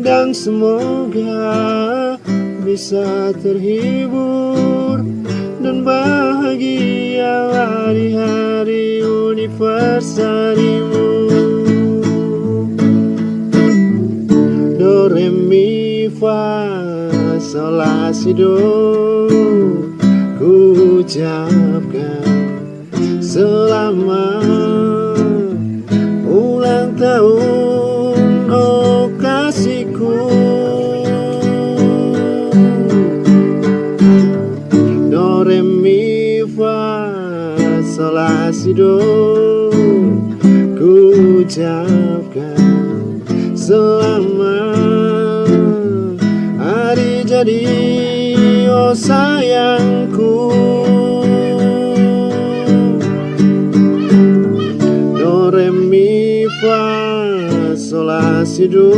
Dan semoga bisa terhibur Dan bahagia di hari universarimu Do, re, mi, fa, sol, la, si, do. Ku ucapkan selamat Do re mi fa sol la si do Ku ucapkan selamat. Hari jadi oh sayangku. Do re mi fa sol la si do